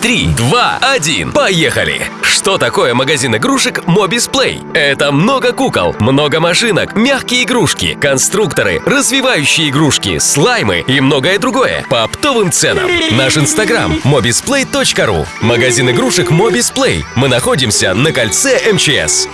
3, 2, 1. Поехали! Что такое магазин игрушек Mobis Play? Это много кукол, много машинок, мягкие игрушки, конструкторы, развивающие игрушки, слаймы и многое другое по оптовым ценам. Наш инстаграм mobisplay.ru Магазин игрушек Mobis Play. Мы находимся на кольце МЧС.